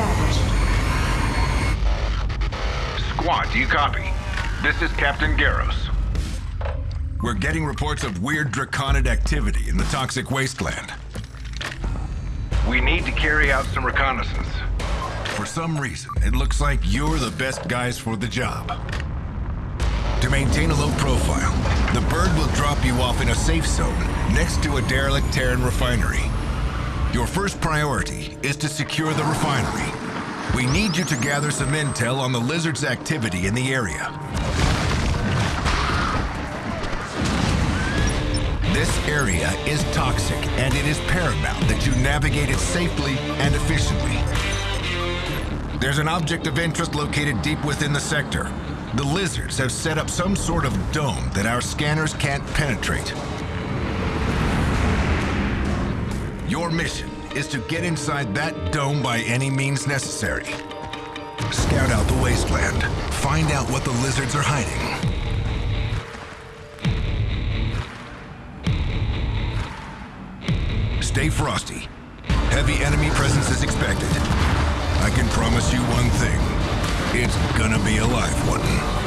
established. Squad, do you copy? This is Captain Garros. We're getting reports of weird draconid activity in the toxic wasteland. We need to carry out some reconnaissance. For some reason, it looks like you're the best guys for the job. To maintain a low profile, the bird will drop you off in a safe zone next to a derelict Terran refinery. Your first priority is to secure the refinery. We need you to gather some intel on the lizard's activity in the area. This area is toxic, and it is paramount that you navigate it safely and efficiently. There's an object of interest located deep within the sector. The lizards have set up some sort of dome that our scanners can't penetrate. Your mission is to get inside that dome by any means necessary. Scout out the wasteland. Find out what the lizards are hiding. Stay frosty. Heavy enemy presence is expected. I can promise you one thing. It's gonna be a live one.